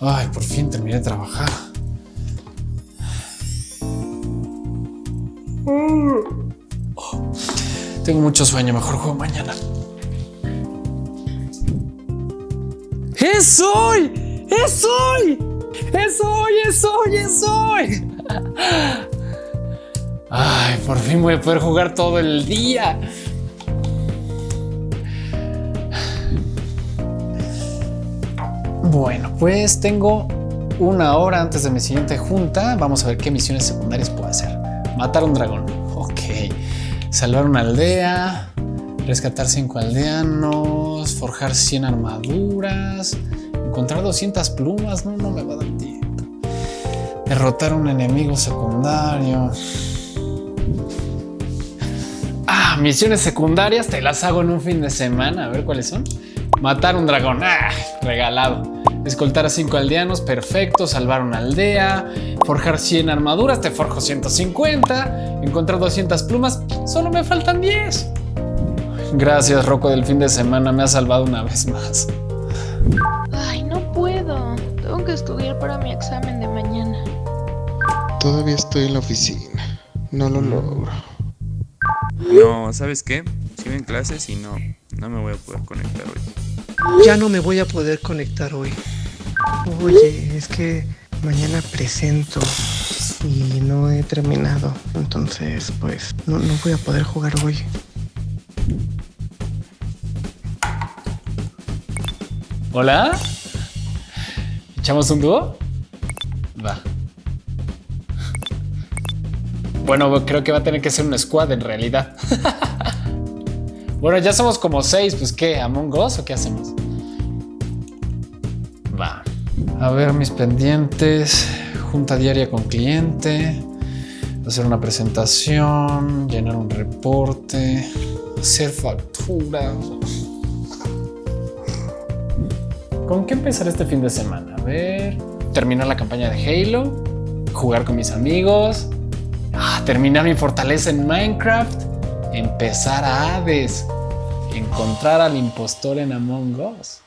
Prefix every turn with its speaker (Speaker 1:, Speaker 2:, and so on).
Speaker 1: Ay, por fin terminé de trabajar. Tengo mucho sueño, mejor juego mañana. ¡Es hoy! ¡Es hoy! ¡Es hoy! ¡Es hoy! ¡Es hoy! Ay, por fin voy a poder jugar todo el día. Bueno, pues tengo una hora antes de mi siguiente junta. Vamos a ver qué misiones secundarias puedo hacer. Matar un dragón. Ok. Salvar una aldea. Rescatar 5 aldeanos. Forjar 100 armaduras. Encontrar 200 plumas. No, no me va a dar tiempo. Derrotar un enemigo secundario. Ah, misiones secundarias te las hago en un fin de semana. A ver cuáles son. Matar un dragón. Ah, regalado. Escoltar a 5 aldeanos, perfecto. Salvar una aldea. Forjar 100 armaduras, te forjo 150. Encontrar 200 plumas, solo me faltan 10. Gracias, Rocco, del fin de semana. Me ha salvado una vez más.
Speaker 2: Ay, no puedo. Tengo que estudiar para mi examen de mañana.
Speaker 3: Todavía estoy en la oficina. No lo logro.
Speaker 4: No, ¿sabes qué? Sigo en clases y no, no me voy a poder conectar.
Speaker 5: Ya no me voy a poder conectar hoy. Oye, es que mañana presento y no he terminado. Entonces, pues, no, no voy a poder jugar hoy.
Speaker 1: ¿Hola? ¿Echamos un dúo? Va. Bueno, creo que va a tener que ser un squad en realidad. bueno, ya somos como seis, pues ¿qué? ¿Among Us o qué hacemos? Va. A ver mis pendientes. Junta diaria con cliente. Hacer una presentación. Llenar un reporte. Hacer factura. ¿Con qué empezar este fin de semana? A ver. Terminar la campaña de Halo. Jugar con mis amigos. Ah, terminar mi fortaleza en Minecraft. Empezar a Hades. Encontrar al impostor en Among Us.